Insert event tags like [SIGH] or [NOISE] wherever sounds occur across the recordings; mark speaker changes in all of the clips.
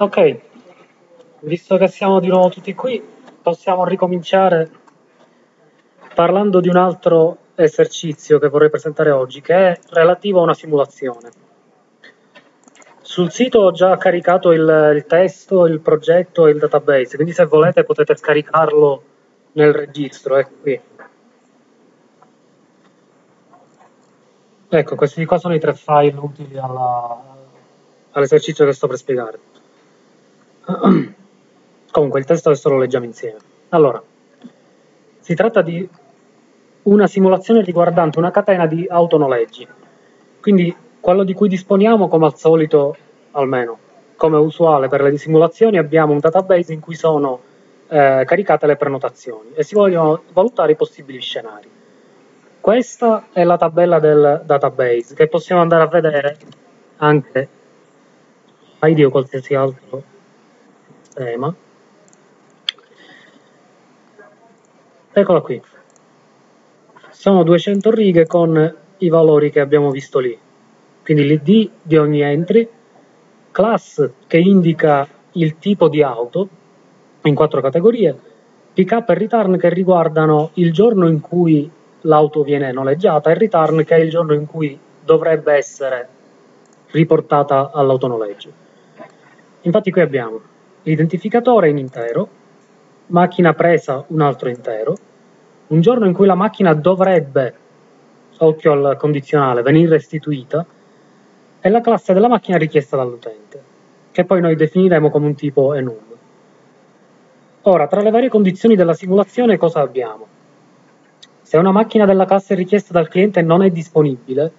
Speaker 1: Ok, visto che siamo di nuovo tutti qui, possiamo ricominciare parlando di un altro esercizio che vorrei presentare oggi, che è relativo a una simulazione. Sul sito ho già caricato il, il testo, il progetto e il database, quindi se volete potete scaricarlo nel registro, ecco qui. Ecco, questi qua sono i tre file utili all'esercizio che sto per spiegare. [CLEARS THROAT] Comunque il testo adesso lo leggiamo insieme. Allora, si tratta di una simulazione riguardante una catena di autonoleggi. Quindi quello di cui disponiamo, come al solito, almeno come usuale per le simulazioni, abbiamo un database in cui sono eh, caricate le prenotazioni e si vogliono valutare i possibili scenari. Questa è la tabella del database che possiamo andare a vedere anche ID o qualsiasi altro sistema. Eccola qui. Sono 200 righe con i valori che abbiamo visto lì. Quindi l'id di ogni entry, class che indica il tipo di auto in quattro categorie, pick up e return che riguardano il giorno in cui l'auto viene noleggiata e return che è il giorno in cui dovrebbe essere riportata all'autonoleggio. Infatti qui abbiamo l'identificatore in intero, macchina presa un altro intero, un giorno in cui la macchina dovrebbe, occhio al condizionale, venire restituita, e la classe della macchina richiesta dall'utente, che poi noi definiremo come un tipo enum. Ora, tra le varie condizioni della simulazione cosa abbiamo? Se una macchina della classe richiesta dal cliente non è disponibile,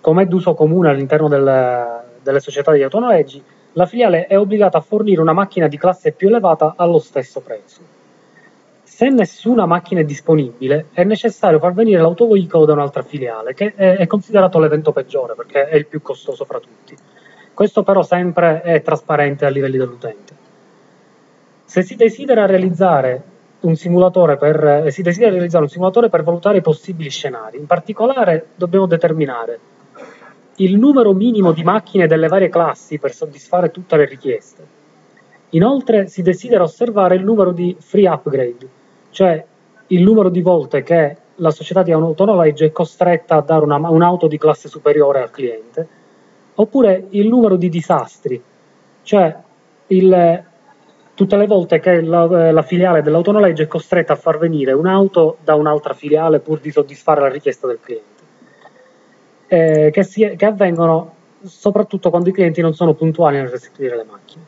Speaker 1: come è d'uso comune all'interno del, delle società di autonoleggi, la filiale è obbligata a fornire una macchina di classe più elevata allo stesso prezzo. Se nessuna macchina è disponibile, è necessario far venire l'autoveicolo da un'altra filiale, che è considerato l'evento peggiore perché è il più costoso fra tutti. Questo però sempre è trasparente a livelli dell'utente. Se si desidera realizzare un simulatore per, eh, si desidera realizzare un simulatore per valutare i possibili scenari, in particolare dobbiamo determinare il numero minimo di macchine delle varie classi per soddisfare tutte le richieste. Inoltre si desidera osservare il numero di free upgrade, cioè il numero di volte che la società di autonoleggio è costretta a dare una, un'auto di classe superiore al cliente, oppure il numero di disastri, cioè il, tutte le volte che la, la filiale dell'autonoleggio è costretta a far venire un'auto da un'altra filiale pur di soddisfare la richiesta del cliente eh, che, si, che avvengono soprattutto quando i clienti non sono puntuali nel restituire le macchine.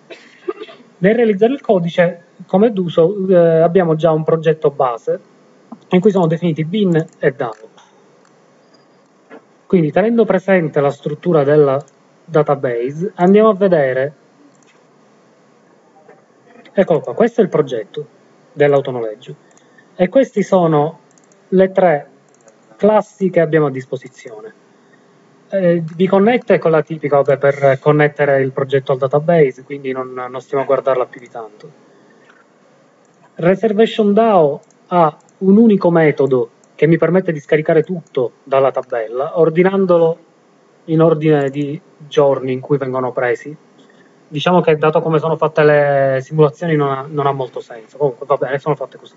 Speaker 1: Nel realizzare il codice, come d'uso, eh, abbiamo già un progetto base in cui sono definiti bin e DAO. Quindi tenendo presente la struttura della database, andiamo a vedere, eccolo qua, questo è il progetto dell'autonoleggio e queste sono le tre classi che abbiamo a disposizione eh, vi connette con la tipica vabbè, per connettere il progetto al database, quindi non, non stiamo a guardarla più di tanto. Reservation DAO ha un unico metodo che mi permette di scaricare tutto dalla tabella, ordinandolo in ordine di giorni in cui vengono presi. Diciamo che dato come sono fatte le simulazioni non ha, non ha molto senso, comunque va bene, sono fatte così.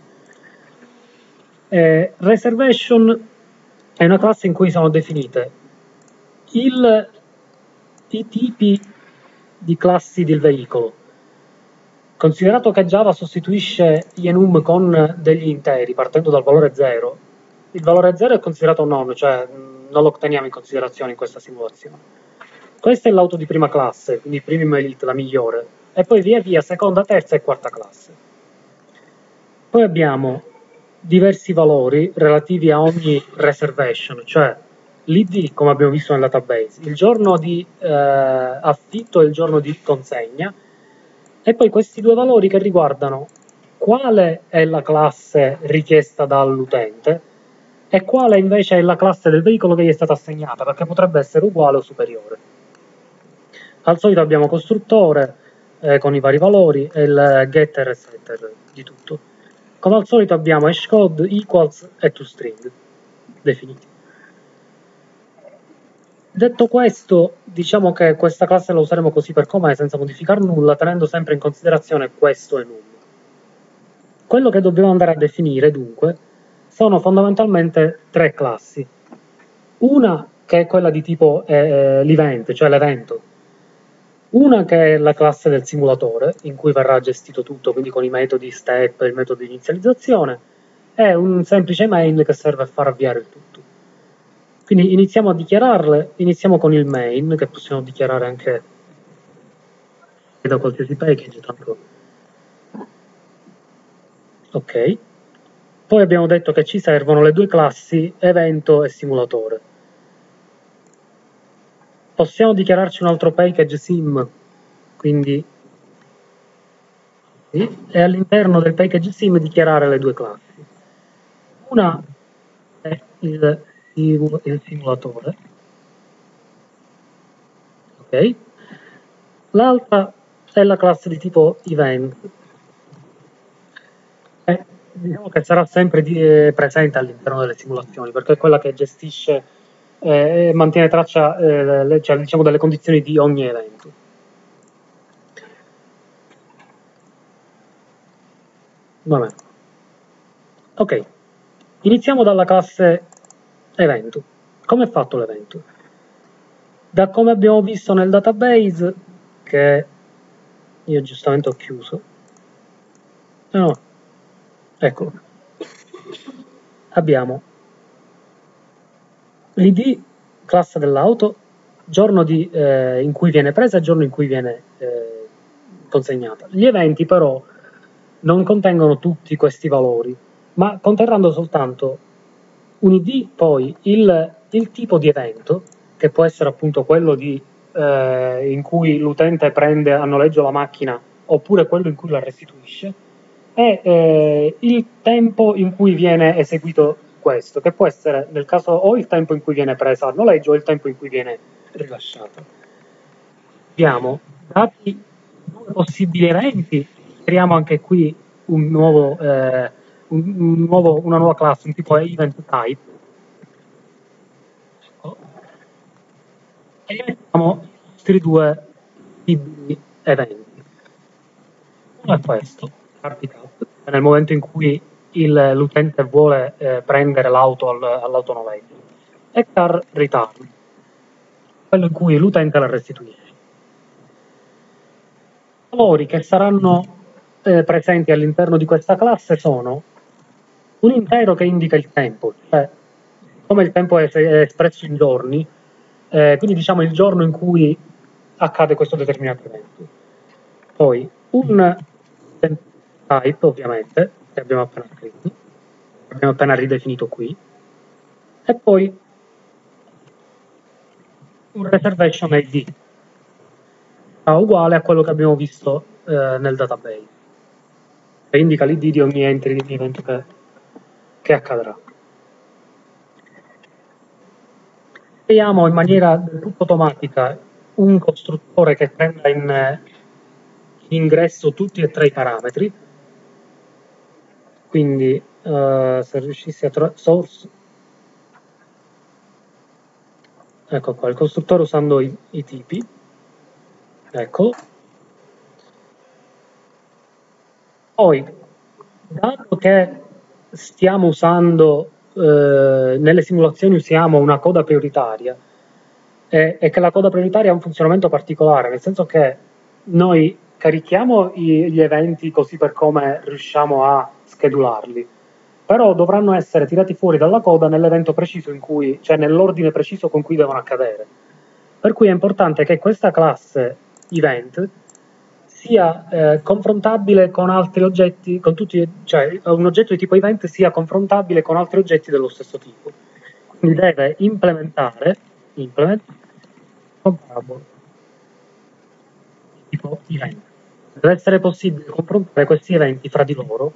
Speaker 1: Eh, reservation è una classe in cui sono definite il, i tipi di classi del veicolo. Considerato che Java sostituisce enum con degli interi partendo dal valore 0, il valore 0 è considerato nome, cioè non lo otteniamo in considerazione in questa simulazione. Questa è l'auto di prima classe, quindi premium elite, la migliore, e poi via via seconda, terza e quarta classe. Poi abbiamo diversi valori relativi a ogni reservation, cioè l'ID come abbiamo visto nel database, il giorno di eh, affitto e il giorno di consegna e poi questi due valori che riguardano quale è la classe richiesta dall'utente e quale invece è la classe del veicolo che gli è stata assegnata perché potrebbe essere uguale o superiore. Al solito abbiamo costruttore eh, con i vari valori e il getter e setter di tutto. Come al solito abbiamo hashcode, equals e toString definiti. Detto questo, diciamo che questa classe la useremo così per com'è, senza modificare nulla, tenendo sempre in considerazione questo e nulla. Quello che dobbiamo andare a definire, dunque, sono fondamentalmente tre classi. Una che è quella di tipo eh, l'event, cioè l'evento. Una che è la classe del simulatore, in cui verrà gestito tutto, quindi con i metodi step, il metodo di inizializzazione, e un semplice main che serve a far avviare il tutto. Quindi iniziamo a dichiararle, iniziamo con il main, che possiamo dichiarare anche da qualsiasi package, tanto ok. Poi abbiamo detto che ci servono le due classi evento e simulatore. Possiamo dichiararci un altro package sim, quindi e all'interno del package sim dichiarare le due classi. Una è il, il simulatore, ok? L'altra è la classe di tipo event, eh, diciamo che sarà sempre di, eh, presente all'interno delle simulazioni, perché è quella che gestisce eh, e mantiene traccia eh, cioè, diciamo, delle condizioni di ogni evento. Vabbè. Ok, iniziamo dalla classe evento. Come è fatto l'evento? Da come abbiamo visto nel database, che io giustamente ho chiuso, no, Ecco, abbiamo l'id classe dell'auto, giorno di, eh, in cui viene presa e giorno in cui viene eh, consegnata. Gli eventi però non contengono tutti questi valori, ma conterranno soltanto un id, poi il, il tipo di evento, che può essere appunto quello di, eh, in cui l'utente prende a noleggio la macchina oppure quello in cui la restituisce, è eh, il tempo in cui viene eseguito questo, che può essere nel caso o il tempo in cui viene presa a noleggio o il tempo in cui viene rilasciata. Abbiamo dati due possibili eventi, creiamo anche qui un nuovo, eh, un, un nuovo, una nuova classe, un tipo event type, ecco. e gli mettiamo i nostri due possibili eventi. Uno è questo handicap nel momento in cui il, l'utente vuole eh, prendere l'auto al, all'autonoleggio e car return, quello in cui l'utente la restituisce. I valori che saranno eh, presenti all'interno di questa classe sono un intero che indica il tempo, cioè come il tempo è, è espresso in giorni, eh, quindi diciamo il giorno in cui accade questo determinato evento. Poi un type ovviamente, che abbiamo appena scritto, abbiamo appena ridefinito qui, e poi un reservation ID uguale a quello che abbiamo visto eh, nel database, che indica l'ID di ogni entry di evento che, che accadrà. Creiamo in maniera del tutto automatica un costruttore che prenda in, in ingresso tutti e tre i parametri, quindi uh, se riuscissi a trovare source ecco qua il costruttore usando i, i tipi. Ecco. Poi dato che stiamo usando eh, nelle simulazioni usiamo una coda prioritaria e, e, che la coda prioritaria ha un funzionamento particolare nel senso che noi carichiamo i, gli eventi così per come riusciamo a schedularli, però dovranno essere tirati fuori dalla coda nell'evento preciso in cui, cioè nell'ordine preciso con cui devono accadere. Per cui è importante che questa classe event sia eh, confrontabile con altri oggetti, con tutti, cioè un oggetto di tipo event sia confrontabile con altri oggetti dello stesso tipo. Quindi deve implementare implement comparable tipo event. Deve essere possibile confrontare questi eventi fra di loro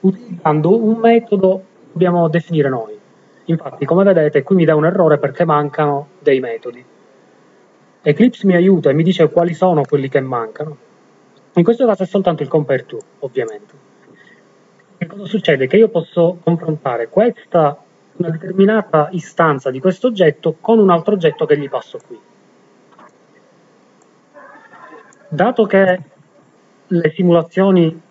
Speaker 1: utilizzando un metodo che dobbiamo definire noi. Infatti, come vedete, qui mi dà un errore perché mancano dei metodi. Eclipse mi aiuta e mi dice quali sono quelli che mancano. In questo caso è soltanto il compare to, ovviamente. Che cosa succede? Che io posso confrontare questa, una determinata istanza di questo oggetto con un altro oggetto che gli passo qui. dato che le simulazioni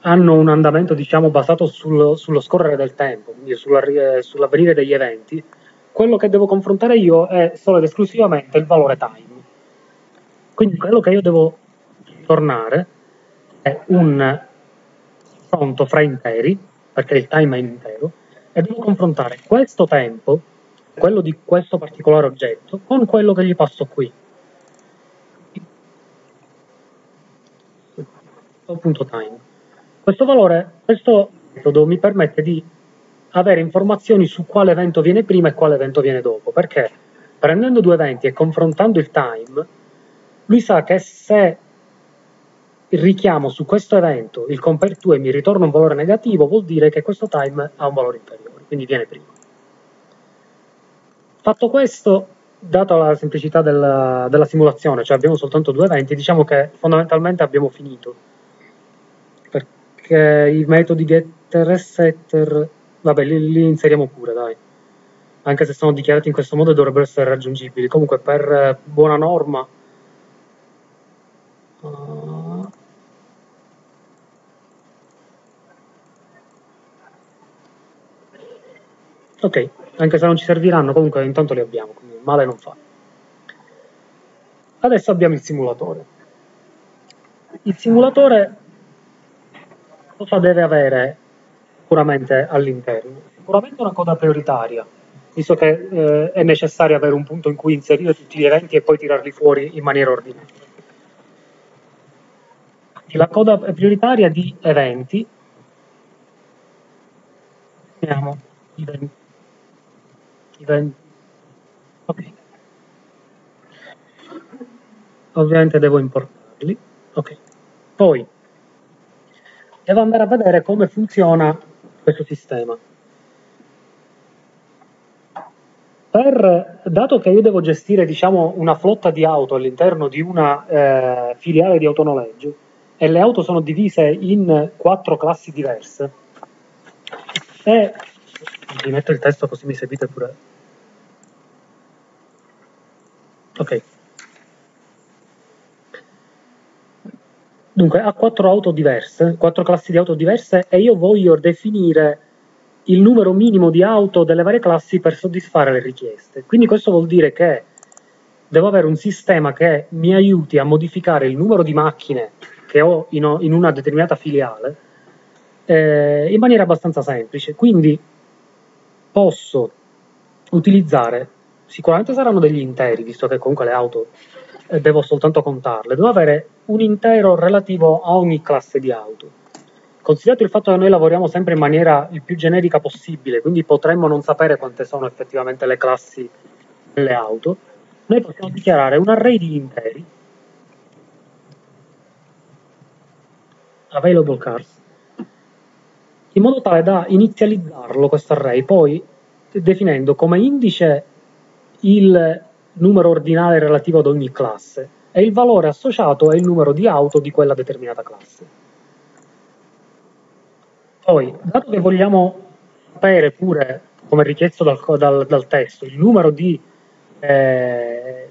Speaker 1: hanno un andamento diciamo, basato sullo, sullo scorrere del tempo, quindi sulla, sull'avvenire degli eventi, quello che devo confrontare io è solo ed esclusivamente il valore time. Quindi quello che io devo tornare è un confronto fra interi, perché il time è intero, e devo confrontare questo tempo, quello di questo particolare oggetto, con quello che gli passo qui. Punto time. Questo valore, questo metodo mi permette di avere informazioni su quale evento viene prima e quale evento viene dopo, perché prendendo due eventi e confrontando il time, lui sa che se richiamo su questo evento il compare to e mi ritorna un valore negativo, vuol dire che questo time ha un valore inferiore, quindi viene prima. Fatto questo, data la semplicità della, della simulazione, cioè abbiamo soltanto due eventi, diciamo che fondamentalmente abbiamo finito che i metodi getter e setter, vabbè, li, li, inseriamo pure, dai. Anche se sono dichiarati in questo modo dovrebbero essere raggiungibili. Comunque, per buona norma... ok, anche se non ci serviranno, comunque intanto li abbiamo, quindi male non fa. Adesso abbiamo il simulatore. Il simulatore cosa deve avere sicuramente all'interno? Sicuramente una coda prioritaria, visto che eh, è necessario avere un punto in cui inserire tutti gli eventi e poi tirarli fuori in maniera ordinata. La coda prioritaria di eventi, vediamo, eventi, ok, ovviamente devo importarli, ok, poi devo andare a vedere come funziona questo sistema. Per, dato che io devo gestire diciamo, una flotta di auto all'interno di una eh, filiale di autonoleggio e le auto sono divise in quattro classi diverse, e vi metto il testo così mi seguite pure. Ok. Dunque, ha quattro auto diverse, quattro classi di auto diverse e io voglio definire il numero minimo di auto delle varie classi per soddisfare le richieste. Quindi questo vuol dire che devo avere un sistema che mi aiuti a modificare il numero di macchine che ho in, in una determinata filiale eh, in maniera abbastanza semplice. Quindi posso utilizzare, sicuramente saranno degli interi, visto che comunque le auto eh, devo soltanto contarle, devo avere un intero relativo a ogni classe di auto. Considerato il fatto che noi lavoriamo sempre in maniera il più generica possibile, quindi potremmo non sapere quante sono effettivamente le classi delle auto, noi possiamo dichiarare un array di interi available cars in modo tale da inizializzarlo questo array poi definendo come indice il numero ordinale relativo ad ogni classe e il valore associato è il numero di auto di quella determinata classe. Poi, dato che vogliamo sapere pure, come richiesto dal, dal, dal testo, il numero di eh,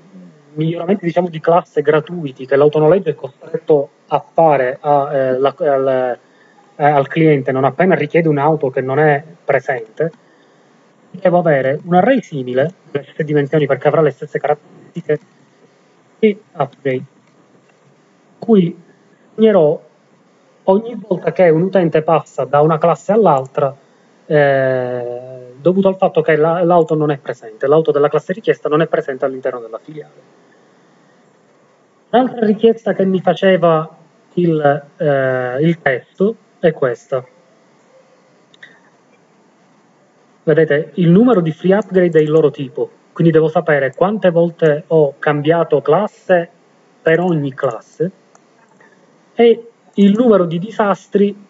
Speaker 1: miglioramenti diciamo, di classe gratuiti che l'autonoleggio è costretto a fare a, eh, la, al, eh, al cliente non appena richiede un'auto che non è presente, devo avere un array simile, le stesse dimensioni perché avrà le stesse caratteristiche, e upgrade, cui segnerò ogni volta che un utente passa da una classe all'altra eh, dovuto al fatto che la, l'auto non è presente, l'auto della classe richiesta non è presente all'interno della filiale. L'altra richiesta che mi faceva il, eh, il testo è questa vedete il numero di free upgrade è il loro tipo, quindi devo sapere quante volte ho cambiato classe per ogni classe e il numero di disastri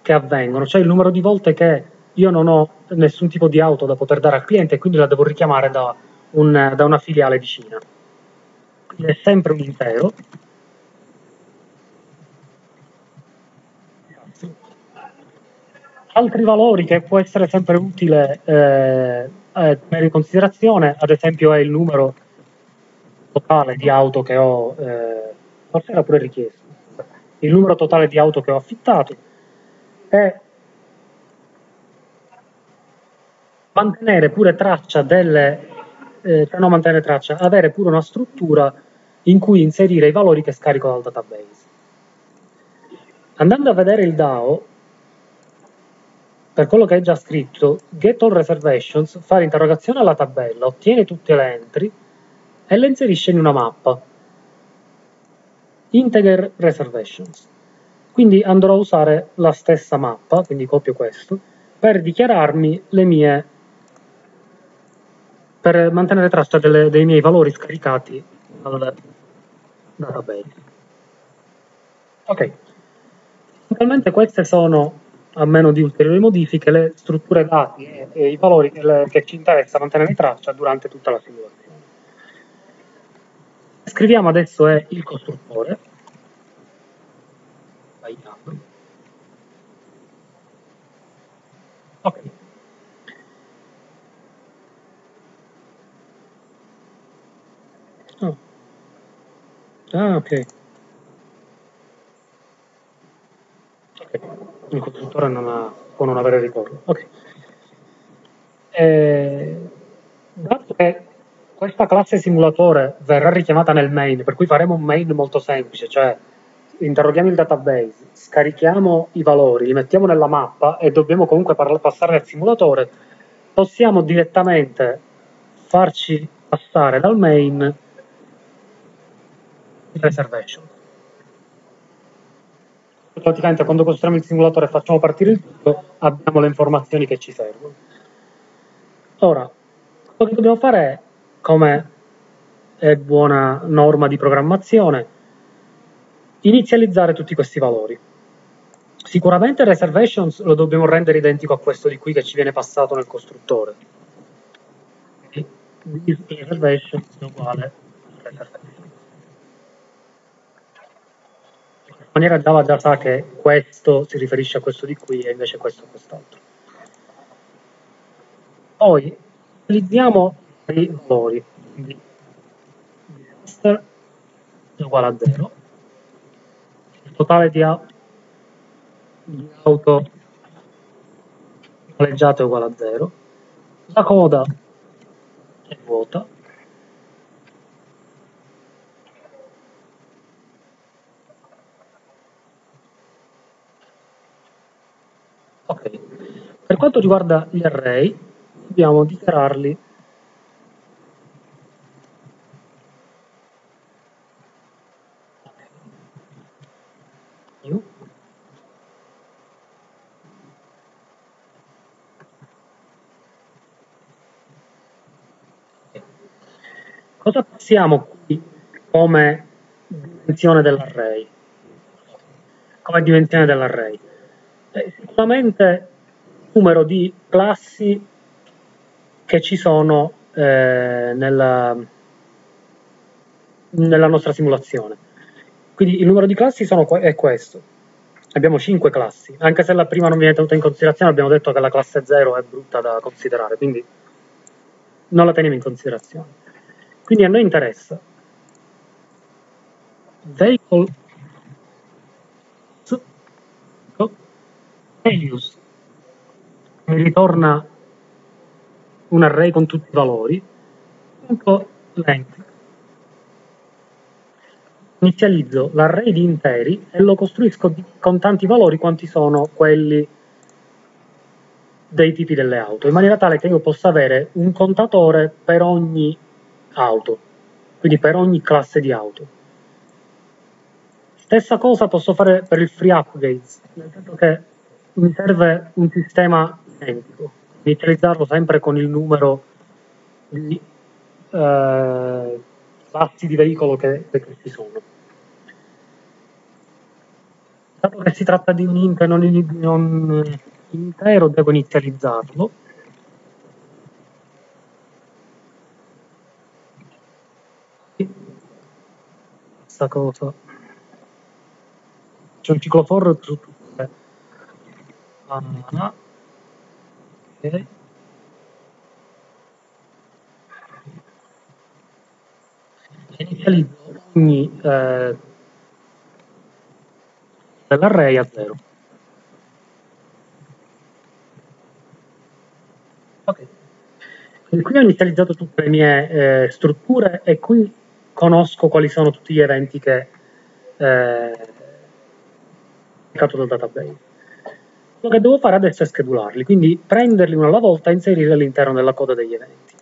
Speaker 1: che avvengono, cioè il numero di volte che io non ho nessun tipo di auto da poter dare al cliente e quindi la devo richiamare da, un, da una filiale vicina. Quindi è sempre un intero altri valori che può essere sempre utile eh, eh, tenere in considerazione, ad esempio è il numero totale di auto che ho, eh, forse era pure richiesto, il numero totale di auto che ho affittato e mantenere pure traccia delle, eh, cioè non mantenere traccia, avere pure una struttura in cui inserire i valori che scarico dal database. Andando a vedere il DAO, per quello che è già scritto, get all reservations fa l'interrogazione alla tabella, ottiene tutte le entry e le inserisce in una mappa. Integer reservations. Quindi andrò a usare la stessa mappa, quindi copio questo, per dichiararmi le mie per mantenere traccia delle, dei miei valori scaricati dal database. Ok, Fondamentalmente queste sono a meno di ulteriori modifiche, le strutture dati e, e i valori che, che, ci interessa mantenere traccia durante tutta la simulazione. Scriviamo adesso è il costruttore. Ok. Oh. Ah, ok. Il costruttore non ha, può non avere ritorno. Ok. Eh, dato che questa classe simulatore verrà richiamata nel main, per cui faremo un main molto semplice, cioè interroghiamo il database, scarichiamo i valori, li mettiamo nella mappa e dobbiamo comunque passare al simulatore, possiamo direttamente farci passare dal main il reservation praticamente quando costruiamo il simulatore e facciamo partire il tutto, abbiamo le informazioni che ci servono. Ora, quello che dobbiamo fare è, come è buona norma di programmazione, inizializzare tutti questi valori. Sicuramente reservations lo dobbiamo rendere identico a questo di qui che ci viene passato nel costruttore. Reservations è uguale reservations. Maniera Java già sa che questo si riferisce a questo di qui e invece questo a quest'altro. Poi utilizziamo i valori, quindi master è uguale a 0, il totale di, auto noleggiate è uguale a 0, la coda è vuota, Ok, per quanto riguarda gli array, dobbiamo dichiararli new. Cosa passiamo qui come dimensione dell'array? Come dimensione dell'array? Eh, sicuramente numero di classi che ci sono eh, nella, nella, nostra simulazione. Quindi il numero di classi sono, è questo. Abbiamo 5 classi, anche se la prima non viene tenuta in considerazione, abbiamo detto che la classe 0 è brutta da considerare, quindi non la teniamo in considerazione. Quindi a noi interessa vehicle Helios mi ritorna un array con tutti i valori, punto length. Inizializzo l'array di interi e lo costruisco con tanti valori quanti sono quelli dei tipi delle auto, in maniera tale che io possa avere un contatore per ogni auto, quindi per ogni classe di auto. Stessa cosa posso fare per il free upgrades, nel senso che mi serve un sistema identico, inizializzarlo sempre con il numero di eh, di veicolo che, che ci sono. Dato che si tratta di un int e non, non intero, devo inizializzarlo. Questa cosa. C'è un ciclo for su ah, ok inizializzo ogni eh, dell'array a 0. Ok. Quindi qui ho inizializzato tutte le mie eh, strutture e qui conosco quali sono tutti gli eventi che eh, dal database. Quello che devo fare adesso è schedularli, quindi prenderli uno alla volta e inserirli all'interno della coda degli eventi.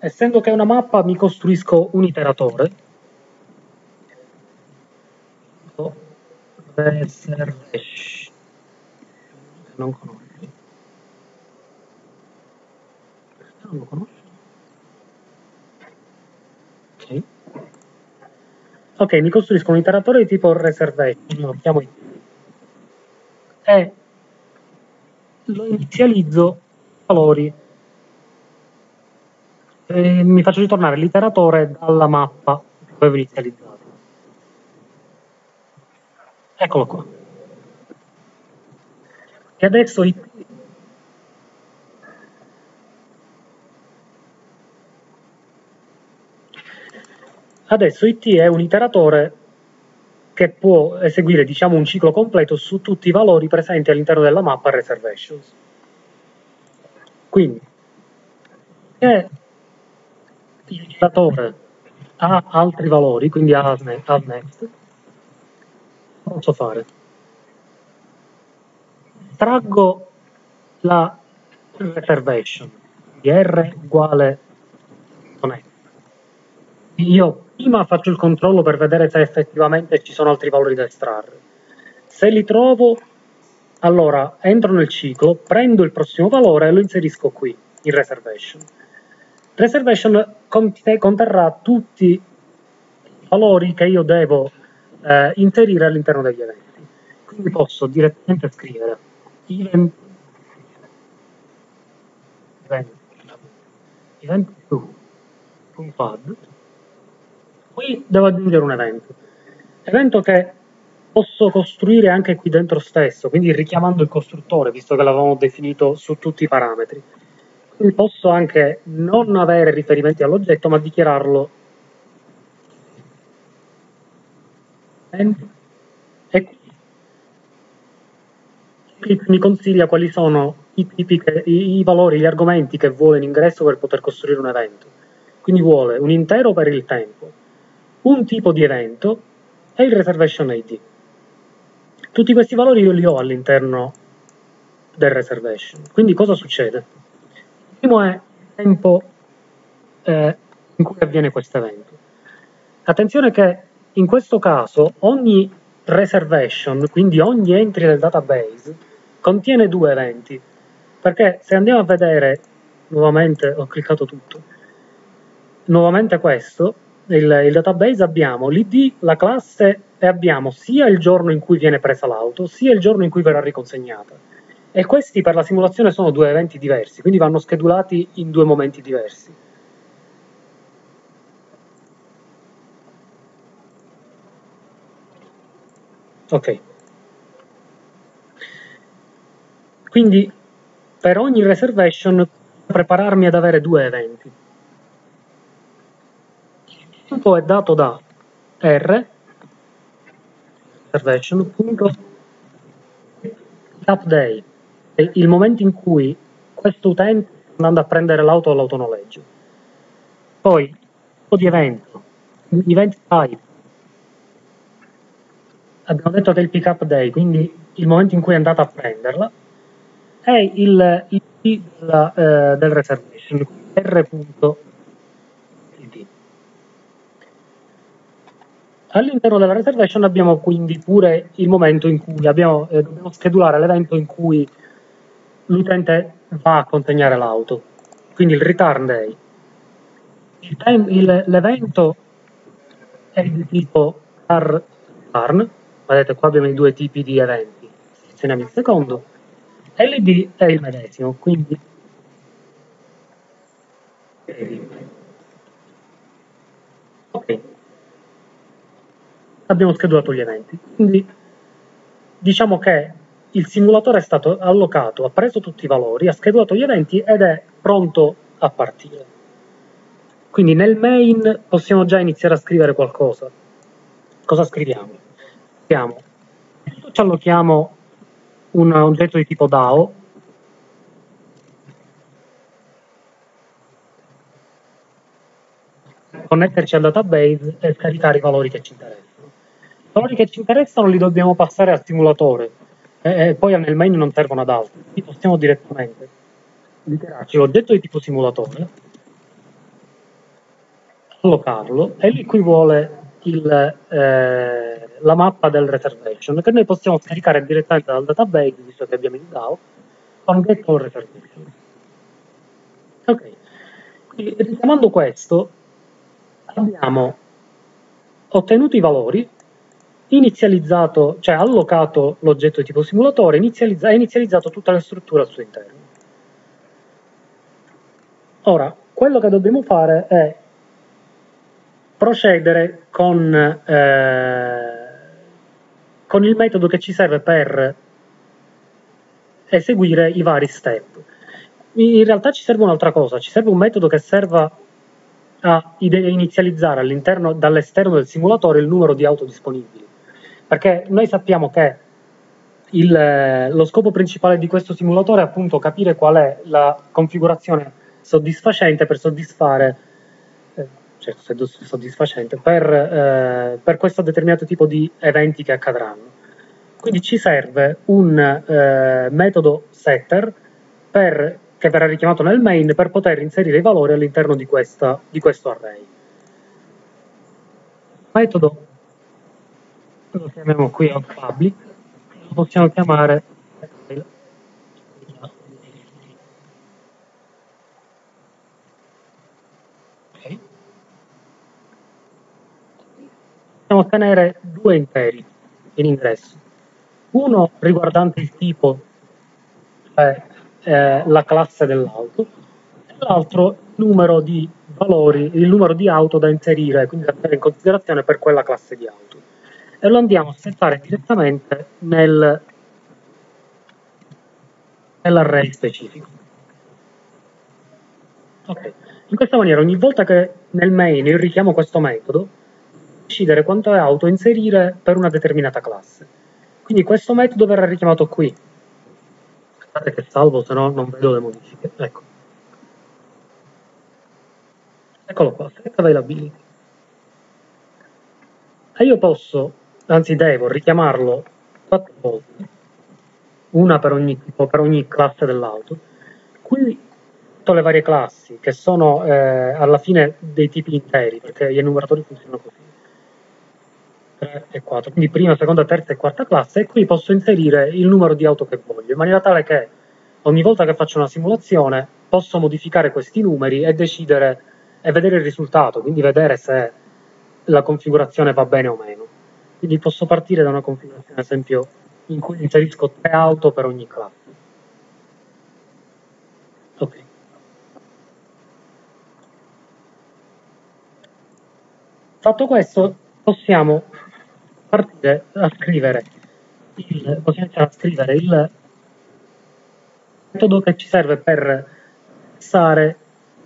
Speaker 1: Essendo che è una mappa mi costruisco un iteratore. Non conosci. Non lo conosci. Ok. Ok mi costruisco un iteratore di tipo reservation lo chiamo e lo inizializzo valori e mi faccio ritornare l'iteratore dalla mappa che avevo inizializzato Eccolo qua. E adesso i Adesso IT è un iteratore che può eseguire diciamo, un ciclo completo su tutti i valori presenti all'interno della mappa reservations. Quindi, se l'iteratore ha altri valori, quindi ha next, posso fare? Traggo la reservation di R uguale. Io prima faccio il controllo per vedere se effettivamente ci sono altri valori da estrarre. Se li trovo, allora entro nel ciclo, prendo il prossimo valore e lo inserisco qui, in reservation. Reservation conterrà tutti i valori che io devo eh, inserire all'interno degli eventi. Quindi posso direttamente scrivere event, event, event 2.add qui devo aggiungere un evento. Evento che posso costruire anche qui dentro stesso quindi richiamando il costruttore visto che l'avevamo definito su tutti i parametri. Quindi posso anche non avere riferimenti all'oggetto ma dichiararlo. E qui. Mi consiglia quali sono i, tipi che, i, i valori, gli argomenti che vuole in ingresso per poter costruire un evento. Quindi vuole un intero per il tempo, un tipo di evento e il reservation ID. Tutti questi valori io li ho all'interno del reservation. Quindi cosa succede? Il primo è il tempo eh, in cui avviene questo evento. Attenzione che in questo caso ogni reservation, quindi ogni entry del database, contiene due eventi. Perché se andiamo a vedere, nuovamente ho cliccato tutto, nuovamente questo, il, il database abbiamo l'id, la classe e abbiamo sia il giorno in cui viene presa l'auto, sia il giorno in cui verrà riconsegnata. E questi per la simulazione sono due eventi diversi, quindi vanno schedulati in due momenti diversi. Ok. Quindi per ogni reservation prepararmi ad avere due eventi. Tempo è dato da R. Reservation.update il momento in cui questo utente sta andando a prendere l'auto all'autonoleggio. Poi, tipo di evento, event type, abbiamo detto è il pick up day, quindi il momento in cui è andata a prenderla, è il ID della, eh, del reservation, r.id. All'interno della reservation abbiamo quindi pure il momento in cui abbiamo, eh, dobbiamo schedulare l'evento in cui l'utente va a consegnare l'auto, quindi il return day. L'evento è di tipo car return, vedete qua abbiamo i due tipi di eventi, selezioniamo il secondo, LD è il medesimo, quindi ok, abbiamo schedulato gli eventi, quindi diciamo che il simulatore è stato allocato, ha preso tutti i valori, ha schedulato gli eventi ed è pronto a partire. Quindi nel main possiamo già iniziare a scrivere qualcosa. Cosa scriviamo? Scriviamo, ci allochiamo un oggetto di tipo DAO, connetterci al database e scaricare i valori che ci interessano. Valori che ci interessano li dobbiamo passare al simulatore. E, e poi nel main non servono ad altro, quindi possiamo direttamente. Dichiararci l'oggetto di tipo simulatore, allocarlo. E lui qui vuole il, eh, la mappa del reservation che noi possiamo scaricare direttamente dal database, visto che abbiamo il DAO, con get all reservation. Ok, quindi richiamando questo, abbiamo ottenuto i valori, inizializzato, cioè allocato l'oggetto di tipo simulatore, inizializza, inizializzato tutta la struttura al suo interno. Ora, quello che dobbiamo fare è procedere con, eh, con il metodo che ci serve per eseguire i vari step. In realtà ci serve un'altra cosa, ci serve un metodo che serva a inizializzare all'interno, dall'esterno del simulatore il numero di auto disponibili. Perché noi sappiamo che il, lo scopo principale di questo simulatore è appunto capire qual è la configurazione soddisfacente per soddisfare cioè soddisfacente, per, eh, per, questo determinato tipo di eventi che accadranno. Quindi ci serve un eh, metodo setter per, che verrà richiamato nel main per poter inserire i valori all'interno di, di questo array. Metodo lo chiamiamo qui out public, lo possiamo chiamare possiamo ottenere due interi in ingresso. Uno riguardante il tipo, cioè eh, la classe dell'auto, e l'altro il numero di valori, il numero di auto da inserire, quindi da tenere in considerazione per quella classe di auto. E lo andiamo a settare direttamente nel, nell'array specifico. Ok, in questa maniera ogni volta che nel main io richiamo questo metodo, decidere quanto è auto inserire per una determinata classe. Quindi questo metodo verrà richiamato qui. Aspettate che salvo, se no non vedo le modifiche. Ecco. Eccolo qua, set availability. E io posso, anzi devo, richiamarlo quattro volte, una per ogni, per ogni classe dell'auto. Qui tutte le varie classi, che sono eh, alla fine dei tipi interi, perché gli enumeratori funzionano così 3 e 4, quindi prima, seconda, terza e quarta classe, e qui posso inserire il numero di auto che voglio, in maniera tale che ogni volta che faccio una simulazione posso modificare questi numeri e decidere e vedere il risultato, quindi vedere se la configurazione va bene o meno. Quindi posso partire da una configurazione, ad esempio, in cui inserisco tre auto per ogni classe. Ok. Fatto questo, possiamo partire a scrivere il, possiamo iniziare a scrivere il metodo che ci serve per fissare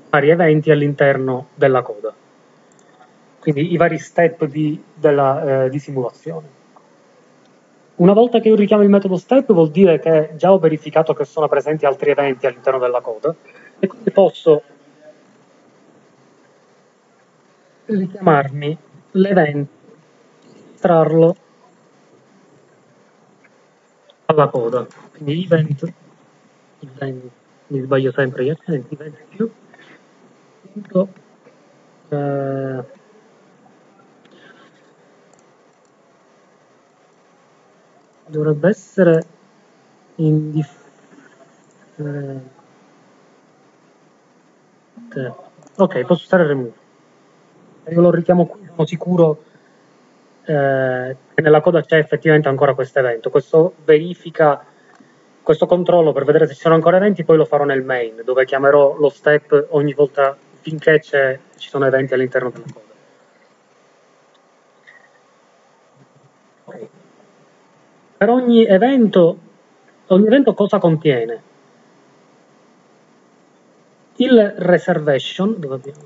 Speaker 1: vari eventi all'interno della coda. Quindi i vari step di, della, eh, di simulazione. Una volta che io richiamo il metodo step vuol dire che già ho verificato che sono presenti altri eventi all'interno della coda e quindi posso richiamarmi l'evento estrarlo alla coda. Quindi event, event mi sbaglio sempre gli accenti, event più, punto, eh, dovrebbe essere indifferente. Ok, posso stare remove. Io lo richiamo qui, sono sicuro eh, nella coda c'è effettivamente ancora questo evento. Questo verifica, questo controllo per vedere se ci sono ancora eventi, poi lo farò nel main, dove chiamerò lo step ogni volta finché ci sono eventi all'interno della coda. per ogni evento, ogni evento cosa contiene? Il reservation, dove abbiamo?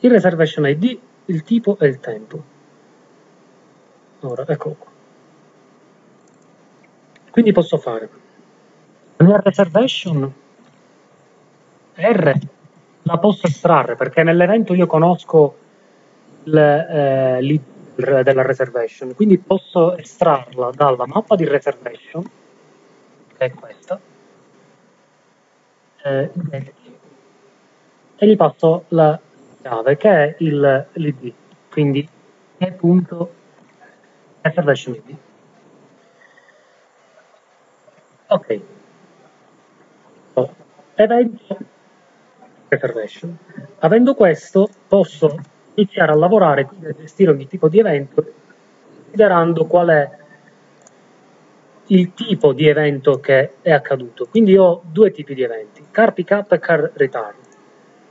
Speaker 1: Il reservation ID, il tipo e il tempo. Ora, eccolo qua. Quindi posso fare nel reservation R la posso estrarre perché nell'evento io conosco eh, l'id della reservation, quindi posso estrarla dalla mappa di reservation, che è questa, eh, e gli passo la chiave che è l'id, quindi è punto reservation id. Ok. Evento reservation. Avendo questo posso iniziare a lavorare, quindi a gestire ogni tipo di evento, considerando qual è il tipo di evento che è accaduto. Quindi ho due tipi di eventi, car pickup e car return.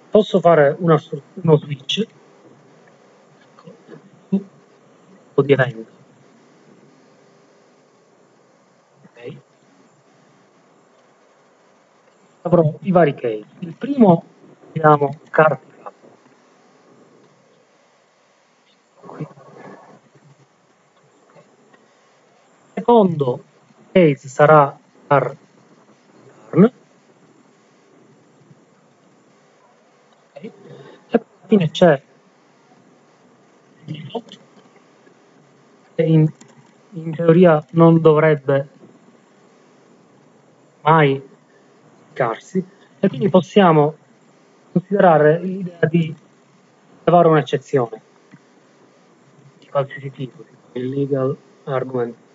Speaker 1: Posso fare una, uno switch tipo di evento. Avrò i vari case. Il primo, chiamiamo car secondo case sarà car return. Okay. E alla fine c'è che in, in teoria non dovrebbe mai applicarsi e quindi possiamo considerare l'idea di levare un'eccezione di qualsiasi tipo, il legal argument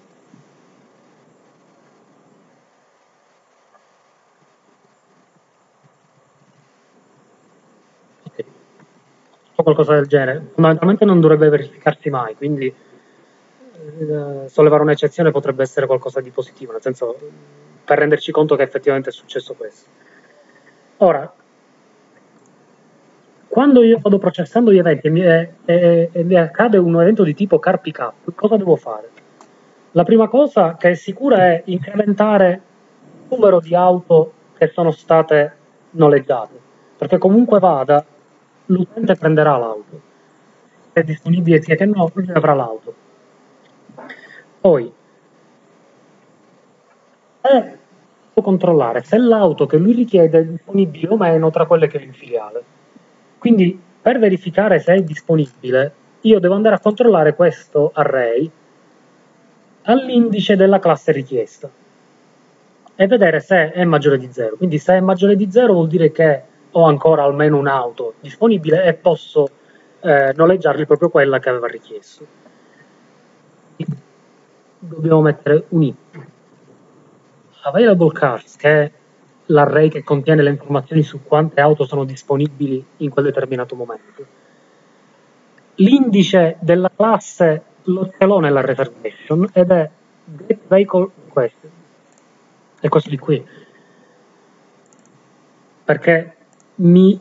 Speaker 1: qualcosa del genere. Fondamentalmente non dovrebbe verificarsi mai, quindi eh, sollevare un'eccezione potrebbe essere qualcosa di positivo, nel senso per renderci conto che effettivamente è successo questo. Ora, quando io vado processando gli eventi e mi, e, e, e mi accade un evento di tipo car pickup, cosa devo fare? La prima cosa che è sicura è incrementare il numero di auto che sono state noleggiate, perché comunque vada l'utente prenderà l'auto. Se è disponibile sia che no, lui avrà l'auto. Poi, se può controllare se l'auto che lui richiede è disponibile o meno tra quelle che è in filiale. Quindi, per verificare se è disponibile, io devo andare a controllare questo array all'indice della classe richiesta e vedere se è maggiore di 0. Quindi se è maggiore di 0 vuol dire che ho ancora almeno un'auto disponibile e posso eh, noleggiargli proprio quella che aveva richiesto. Dobbiamo mettere un if. Available cars, che è l'array che contiene le informazioni su quante auto sono disponibili in quel determinato momento. L'indice della classe lo l'ho nella reservation ed è get vehicle question. È questo di qui. Perché mi,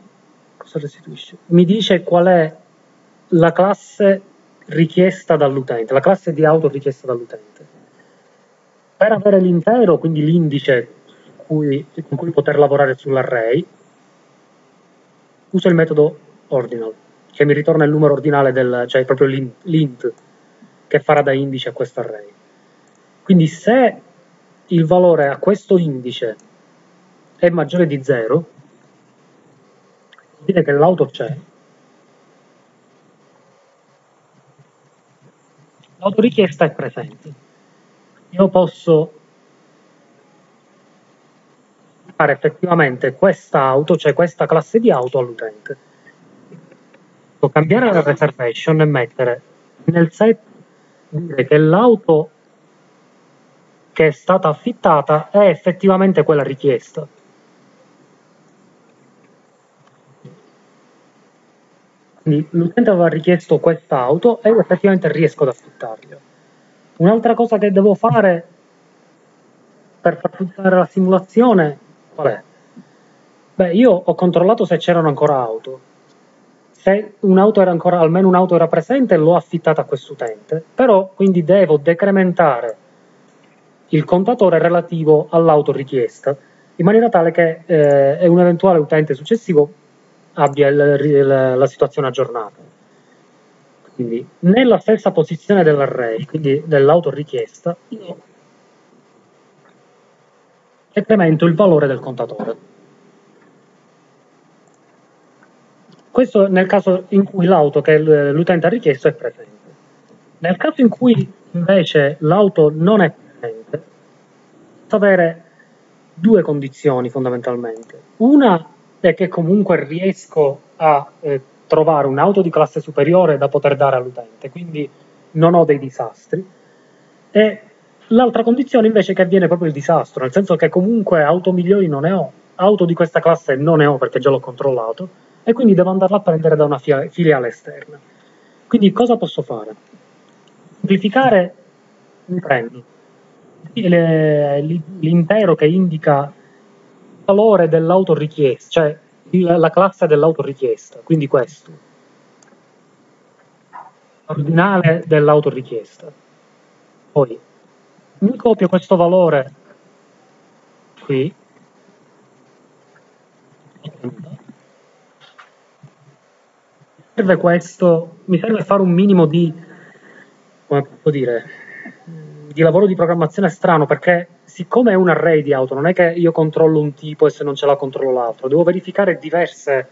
Speaker 1: mi dice qual è la classe richiesta dall'utente, la classe di auto richiesta dall'utente. Per avere l'intero, quindi l'indice cui, con cui poter lavorare sull'array, uso il metodo ordinal, che mi ritorna il numero ordinale del, cioè proprio l'int, che farà da indice a questo array. Quindi se il valore a questo indice è maggiore di 0, dire che l'auto c'è. L'autorichiesta è presente. Io posso fare effettivamente questa auto, cioè questa classe di auto all'utente. Posso cambiare la reservation e mettere nel set dire che l'auto che è stata affittata è effettivamente quella richiesta. Quindi l'utente aveva richiesto questa auto e io effettivamente riesco ad affittargliela. Un'altra cosa che devo fare per far funzionare la simulazione, qual è? Beh, io ho controllato se c'erano ancora auto. Se un'auto era ancora, almeno un'auto era presente, l'ho affittata a quest'utente. Però, quindi devo decrementare il contatore relativo all'auto richiesta, in maniera tale che eh, un eventuale utente successivo abbia il, il, la situazione aggiornata. Quindi nella stessa posizione dell'array, quindi dell'auto richiesta, io incremento il valore del contatore. Questo nel caso in cui l'auto che l'utente ha richiesto è presente. Nel caso in cui invece l'auto non è presente, avere due condizioni fondamentalmente. Una è che comunque riesco a eh, trovare un'auto di classe superiore da poter dare all'utente, quindi non ho dei disastri. E l'altra condizione invece è che avviene proprio il disastro, nel senso che comunque auto migliori non ne ho, auto di questa classe non ne ho perché già l'ho controllato e quindi devo andarla a prendere da una filiale esterna. Quindi cosa posso fare? Semplificare, mi prendo l'intero che indica valore dell'autorichiesta, cioè la classe dell'autorichiesta, quindi questo, l'ordinale dell'autorichiesta. Poi mi copio questo valore qui, serve questo, mi serve fare un minimo di, come posso dire, di lavoro di programmazione strano perché siccome è un array di auto, non è che io controllo un tipo e se non ce l'ha controllo l'altro, devo verificare diverse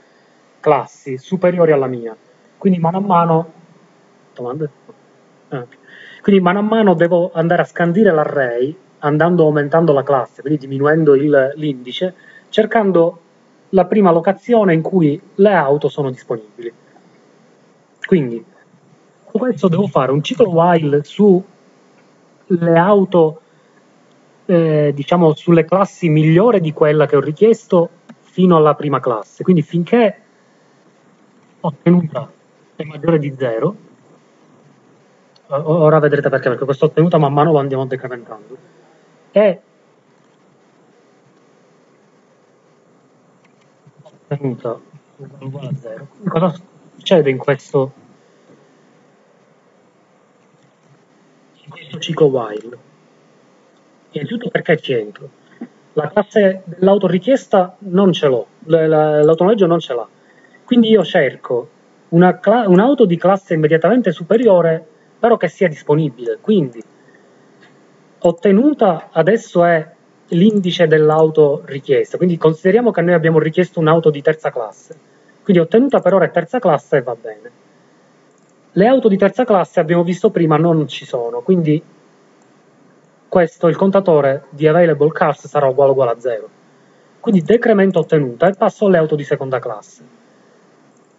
Speaker 1: classi superiori alla mia. Quindi mano a mano domande? Ah. Quindi mano a mano devo andare a scandire l'array andando aumentando la classe, quindi diminuendo l'indice, cercando la prima locazione in cui le auto sono disponibili. Quindi, con questo devo fare un ciclo while su le auto, eh, diciamo, sulle classi migliore di quella che ho richiesto fino alla prima classe. Quindi finché ottenuta è maggiore di 0, ora vedrete perché, perché questa ottenuta man mano lo andiamo decrementando, è ottenuta uguale a 0. Cosa succede in questo questo ciclo while. Innanzitutto perché ci entro. La classe dell'autorichiesta non ce l'ho, l'autonoleggio non ce l'ha. Quindi io cerco un'auto di classe immediatamente superiore, però che sia disponibile. Quindi ottenuta adesso è l'indice dell'auto richiesta. Quindi consideriamo che noi abbiamo richiesto un'auto di terza classe. Quindi ottenuta per ora è terza classe e va bene. Le auto di terza classe, abbiamo visto prima, non ci sono, quindi questo, il contatore di available cars sarà uguale uguale a 0. Quindi decremento ottenuta e passo alle auto di seconda classe.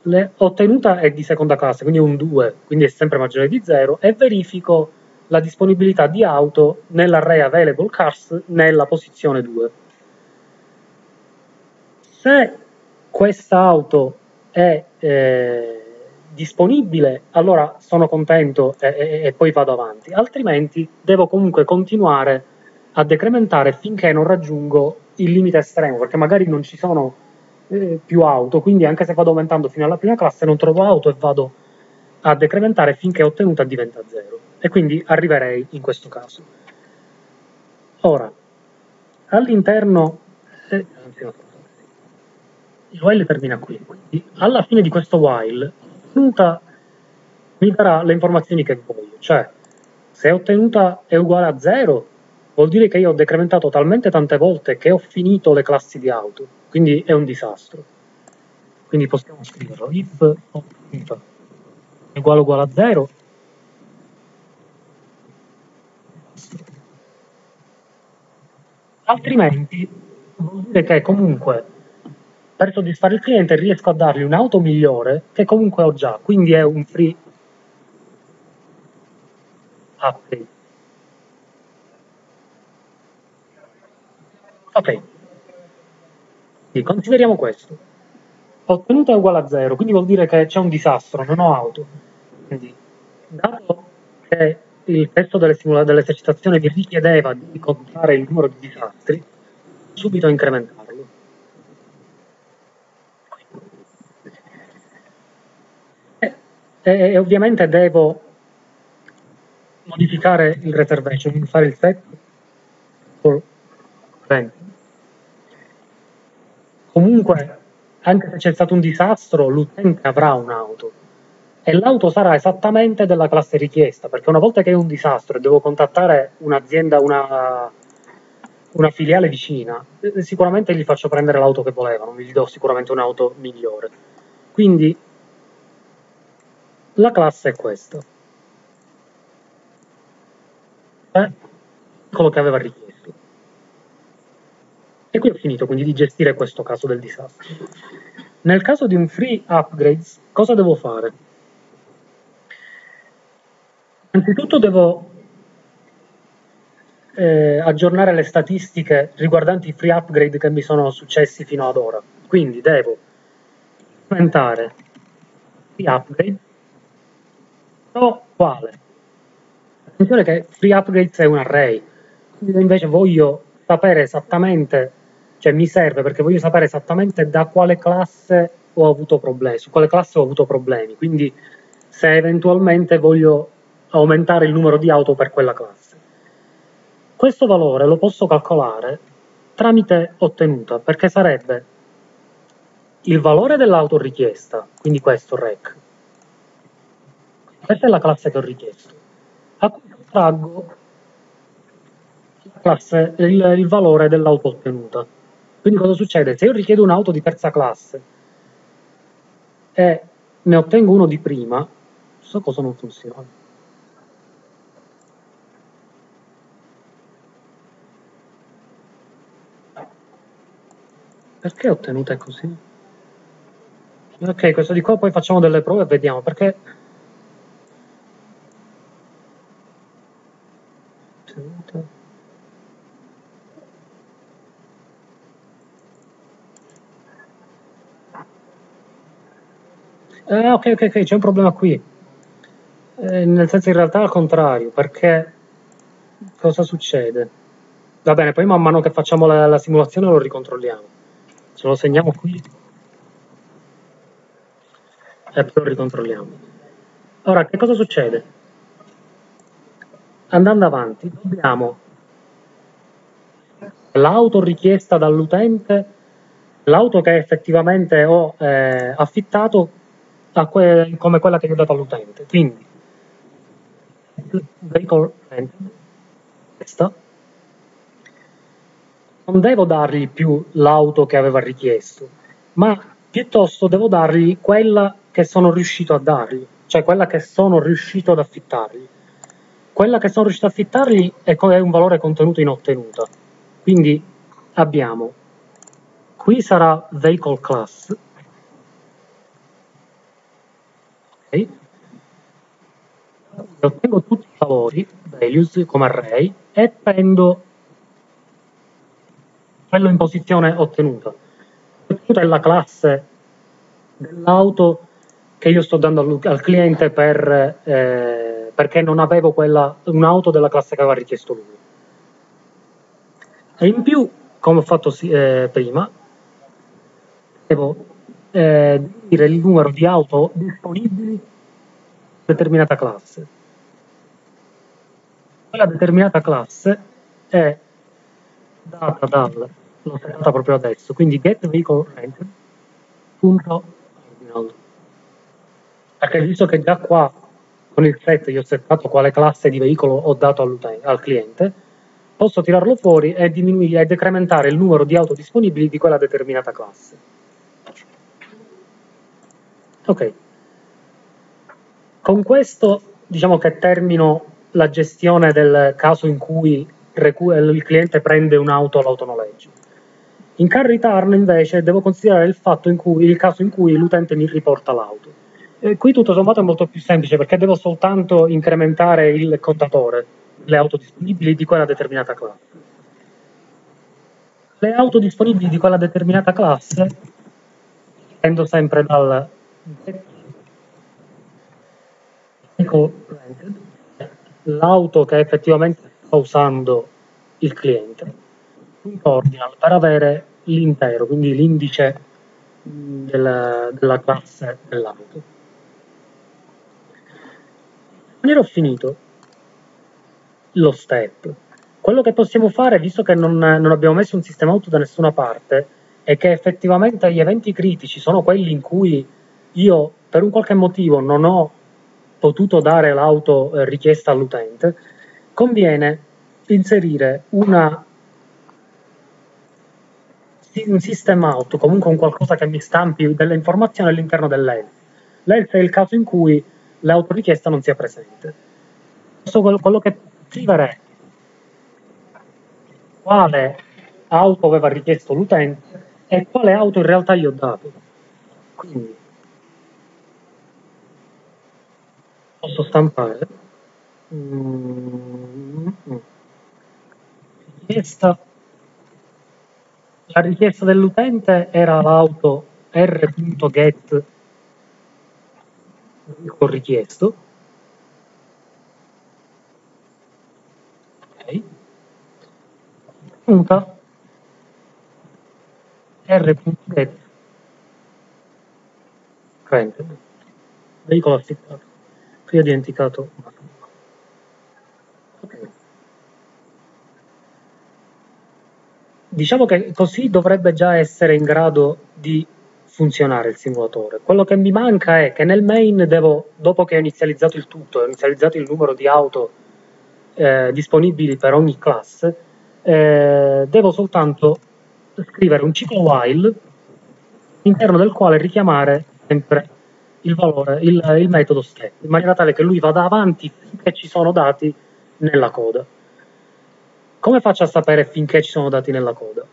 Speaker 1: Le, ottenuta è di seconda classe, quindi è un 2, quindi è sempre maggiore di 0, e verifico la disponibilità di auto nell'array available cars nella posizione 2. Se questa auto è eh, disponibile, allora sono contento e, e, e, poi vado avanti, altrimenti devo comunque continuare a decrementare finché non raggiungo il limite estremo, perché magari non ci sono eh, più auto, quindi anche se vado aumentando fino alla prima classe non trovo auto e vado a decrementare finché ottenuta diventa zero. E quindi arriverei in questo caso. Ora, all'interno... Eh, il while termina qui, quindi alla fine di questo while ottenuta mi darà le informazioni che voglio, cioè se ottenuta è uguale a 0 vuol dire che io ho decrementato talmente tante volte che ho finito le classi di auto, quindi è un disastro. Quindi possiamo scriverlo, if ottenuta è uguale uguale a 0, altrimenti vuol dire che comunque per soddisfare il cliente riesco a dargli un'auto migliore che comunque ho già, quindi è un free update. Ok, quindi consideriamo questo. Ottenuta è uguale a 0, quindi vuol dire che c'è un disastro, non ho auto. Quindi, dato che il testo dell'esercitazione vi richiedeva di contare il numero di disastri, subito incrementarlo. E, e ovviamente devo modificare il reservation, fare il set for rent. Comunque anche se c'è stato un disastro, l'utente avrà un'auto e l'auto sarà esattamente della classe richiesta, perché una volta che è un disastro e devo contattare un'azienda, una, una filiale vicina, eh, sicuramente gli faccio prendere l'auto che volevano, gli do sicuramente un'auto migliore. Quindi la classe è questa. Eh, quello che aveva richiesto. E qui ho finito quindi di gestire questo caso del disastro. Nel caso di un free upgrades, cosa devo fare? Innanzitutto devo eh, aggiornare le statistiche riguardanti i free upgrade che mi sono successi fino ad ora. Quindi devo implementare free upgrade, però quale? Attenzione che free upgrades è un array, quindi invece voglio sapere esattamente, cioè mi serve perché voglio sapere esattamente da quale classe ho avuto problemi, su quale classe ho avuto problemi, quindi se eventualmente voglio aumentare il numero di auto per quella classe. Questo valore lo posso calcolare tramite ottenuta, perché sarebbe il valore dell'auto richiesta, quindi questo rec. Questa è la classe che ho richiesto. A cui traggo classe, il, il valore dell'auto ottenuta. Quindi cosa succede? Se io richiedo un'auto di terza classe e ne ottengo uno di prima, so cosa non funziona. Perché ottenuta così? Ok, questo di qua poi facciamo delle prove e vediamo perché... Ottenuta. Eh, ok, ok, ok, c'è un problema qui. Eh, nel senso in realtà al contrario, perché cosa succede? Va bene, poi man mano che facciamo la, la simulazione lo ricontrolliamo. Ce lo segniamo qui e poi lo ricontrolliamo. Ora, che cosa succede? Andando avanti, dobbiamo l'auto richiesta dall'utente, l'auto che effettivamente ho eh, affittato que come quella che gli ho dato all'utente. Quindi, vehicle rented, questa, non devo dargli più l'auto che aveva richiesto, ma piuttosto devo dargli quella che sono riuscito a dargli, cioè quella che sono riuscito ad affittargli. Quella che sono riuscito ad affittargli è un valore contenuto in ottenuta. Quindi abbiamo, qui sarà vehicle class, ok? Ottengo tutti i valori, values come array, e prendo quello in posizione ottenuta. Ottenuta è la classe dell'auto che io sto dando al, al cliente per, eh, perché non avevo un'auto della classe che aveva richiesto lui. E in più, come ho fatto eh, prima, devo eh, dire il numero di auto disponibili in determinata classe. Quella determinata classe è data dal l'ho settata proprio adesso, quindi get. Perché visto che già qua con il set io ho settato quale classe di veicolo ho dato al cliente, posso tirarlo fuori e e decrementare il numero di auto disponibili di quella determinata classe. Ok. Con questo diciamo che termino la gestione del caso in cui il cliente prende un'auto all'autonoleggio. In car return invece devo considerare il, in cui, il caso in cui l'utente mi riporta l'auto. E qui tutto sommato è molto più semplice perché devo soltanto incrementare il contatore, le auto disponibili di quella determinata classe. Le auto disponibili di quella determinata classe prendo sempre dal l'auto che effettivamente sta usando il cliente un ordinal per avere l'intero, quindi l'indice della, della classe dell'auto. Quando ho finito lo step, quello che possiamo fare, visto che non, non abbiamo messo un sistema auto da nessuna parte, e che effettivamente gli eventi critici sono quelli in cui io per un qualche motivo non ho potuto dare l'auto eh, richiesta all'utente, conviene inserire una, un system out, comunque un qualcosa che mi stampi delle informazioni all'interno dell'else. L'else è il caso in cui l'autorichiesta non sia presente. Questo quello, quello che scriverei quale auto aveva richiesto l'utente e quale auto in realtà gli ho dato. Quindi posso stampare? Mm, richiesta. La richiesta dell'utente era l'auto r.get con richiesto. Ok. Punta. R.get veicolo affittato qui ho dimenticato diciamo che così dovrebbe già essere in grado di funzionare il simulatore. Quello che mi manca è che nel main devo, dopo che ho inizializzato il tutto, ho inizializzato il numero di auto eh, disponibili per ogni classe, eh, devo soltanto scrivere un ciclo while all'interno del quale richiamare sempre il, valore, il, il metodo step, in maniera tale che lui vada avanti finché ci sono dati nella coda. Come faccio a sapere finché ci sono dati nella coda?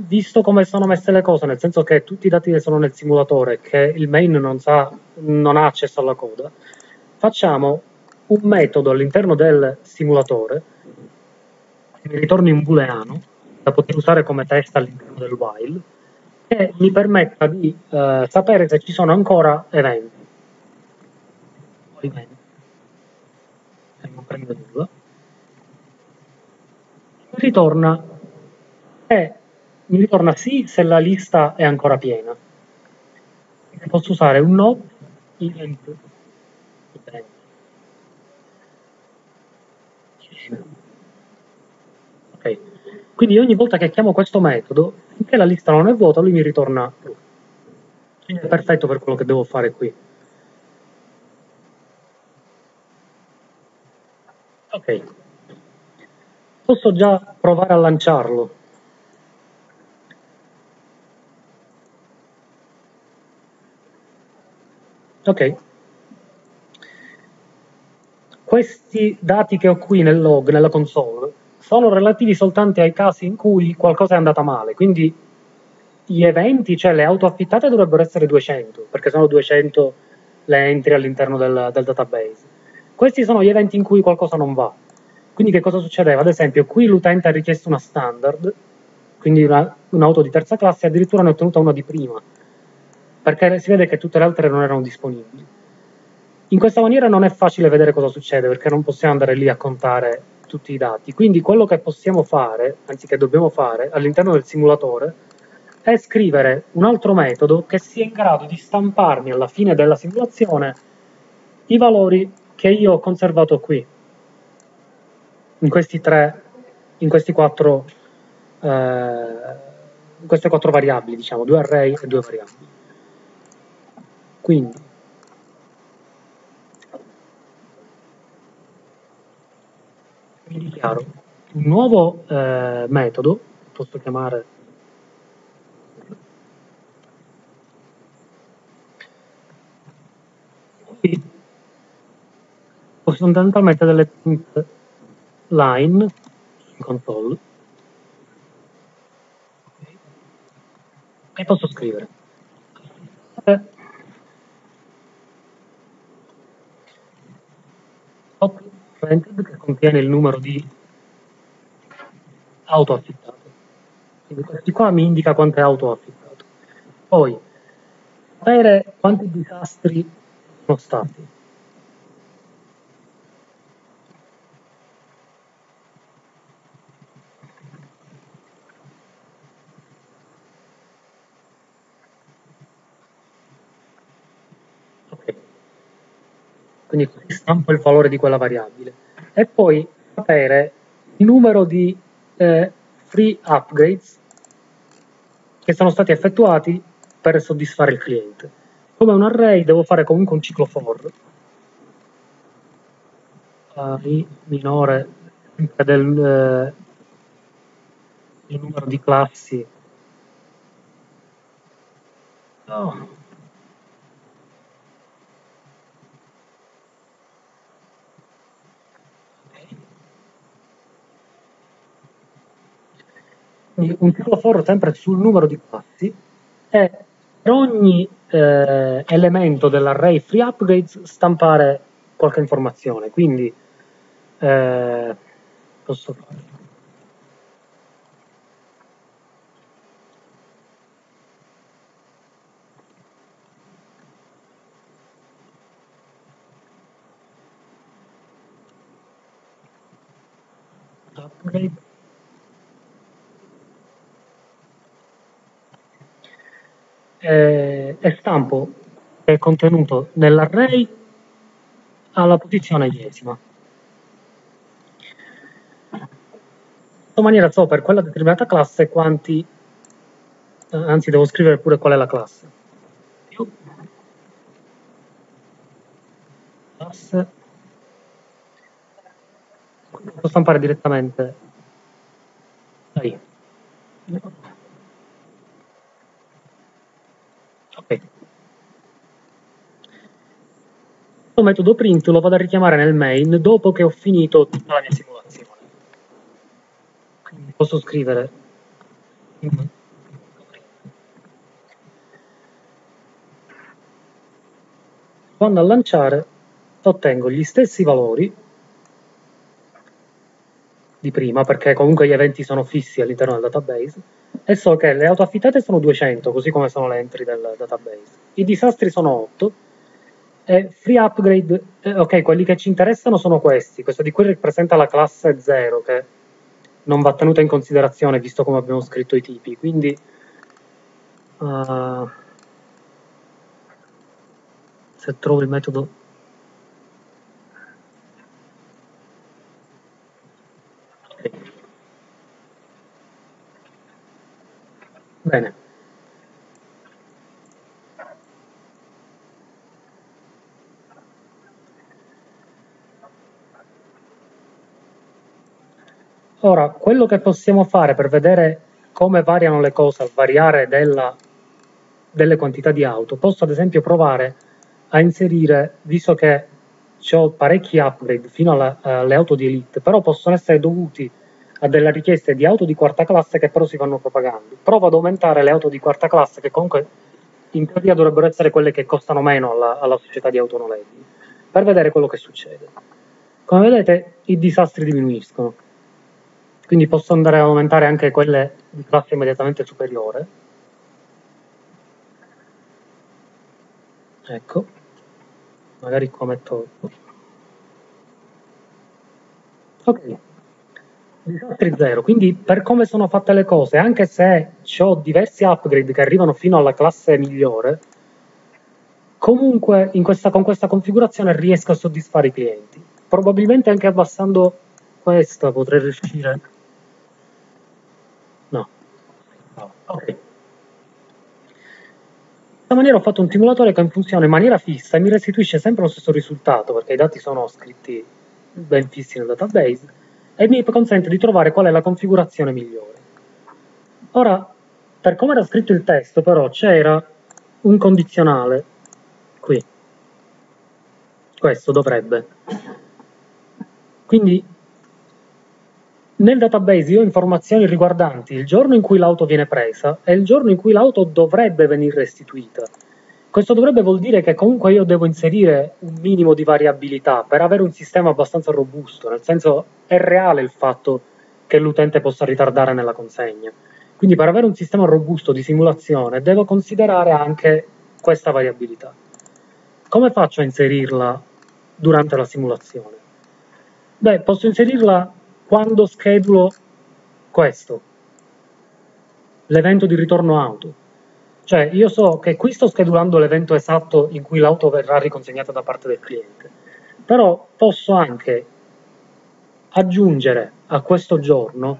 Speaker 1: visto come sono messe le cose, nel senso che tutti i dati che sono nel simulatore, che il main non, sa, non ha accesso alla coda, facciamo un metodo all'interno del simulatore che mi ritorni un booleano da poter usare come test all'interno del while che mi permetta di eh, sapere se ci sono ancora eventi. E non prendo nulla. Ritorna e mi ritorna sì se la lista è ancora piena. Posso usare un not event. Ok, quindi ogni volta che chiamo questo metodo, finché la lista non è vuota, lui mi ritorna true. Quindi è perfetto per quello che devo fare qui. Ok, posso già provare a lanciarlo. Ok. Questi dati che ho qui nel log, nella console, sono relativi soltanto ai casi in cui qualcosa è andata male, quindi gli eventi, cioè le auto affittate dovrebbero essere 200, perché sono 200 le entry all'interno del, del database. Questi sono gli eventi in cui qualcosa non va. Quindi che cosa succedeva? Ad esempio, qui l'utente ha richiesto una standard, quindi una, un'auto di terza classe, addirittura ne ha ottenuta una di prima perché si vede che tutte le altre non erano disponibili. In questa maniera non è facile vedere cosa succede perché non possiamo andare lì a contare tutti i dati. Quindi quello che possiamo fare, anzi che dobbiamo fare all'interno del simulatore, è scrivere un altro metodo che sia in grado di stamparmi alla fine della simulazione i valori che io ho conservato qui, in questi tre, in questi quattro, eh, queste quattro variabili, diciamo, due array e due variabili. Quindi mi dichiaro un nuovo eh, metodo, posso chiamare qui ho fondamentalmente delle print line in console. E posso scrivere printed che contiene il numero di auto affittate. Quindi questi qua mi indica quante auto ho affittato. Poi, sapere quanti disastri sono stati. Quindi così stampo il valore di quella variabile e poi sapere il numero di eh, free upgrades che sono stati effettuati per soddisfare il cliente. Come un array devo fare comunque un ciclo for i minore del eh, il numero di classi no. Un ciclo for sempre sul numero di classi e per ogni eh, elemento dell'array free upgrades stampare qualche informazione. Quindi eh, posso fare upgrade eh, e stampo è contenuto nell'array alla posizione iesima. In questa maniera so per quella determinata classe quanti, eh, anzi devo scrivere pure qual è la classe. Più classe, posso stampare direttamente dai. Ok. Questo metodo print lo vado a richiamare nel main dopo che ho finito tutta la mia simulazione. Quindi posso scrivere quando a lanciare ottengo gli stessi valori di prima, perché comunque gli eventi sono fissi all'interno del database, e so che le auto affittate sono 200, così come sono le entry del database. I disastri sono 8, e free upgrade, eh, ok, quelli che ci interessano sono questi, questo di cui rappresenta la classe 0, che non va tenuta in considerazione visto come abbiamo scritto i tipi, quindi... Uh, se trovo il metodo. Bene. Ora, quello che possiamo fare per vedere come variano le cose al variare della, delle quantità di auto, posso ad esempio provare a inserire, visto che ho parecchi upgrade fino alla, alle auto di elite, però possono essere dovuti a delle richieste di auto di quarta classe che però si vanno propagando. Provo ad aumentare le auto di quarta classe che comunque in teoria dovrebbero essere quelle che costano meno alla, alla società di auto noleggi, per vedere quello che succede. Come vedete i disastri diminuiscono, quindi posso andare ad aumentare anche quelle di classe immediatamente superiore. Ecco, magari qua metto... Ok, disastri zero, quindi per come sono fatte le cose, anche se ho diversi upgrade che arrivano fino alla classe migliore, comunque questa, con questa configurazione riesco a soddisfare i clienti. Probabilmente anche abbassando questa potrei riuscire. No. Ok. In questa maniera ho fatto un simulatore che funziona in maniera fissa e mi restituisce sempre lo stesso risultato perché i dati sono scritti ben fissi nel database e mi consente di trovare qual è la configurazione migliore. Ora, per come era scritto il testo, però, c'era un condizionale qui. Questo dovrebbe. Quindi nel database io ho informazioni riguardanti il giorno in cui l'auto viene presa e il giorno in cui l'auto dovrebbe venire restituita. Questo dovrebbe vuol dire che comunque io devo inserire un minimo di variabilità per avere un sistema abbastanza robusto, nel senso è reale il fatto che l'utente possa ritardare nella consegna. Quindi per avere un sistema robusto di simulazione devo considerare anche questa variabilità. Come faccio a inserirla durante la simulazione? Beh, posso inserirla quando schedulo questo, l'evento di ritorno auto. Cioè, io so che qui sto schedulando l'evento esatto in cui l'auto verrà riconsegnata da parte del cliente, però posso anche aggiungere a questo giorno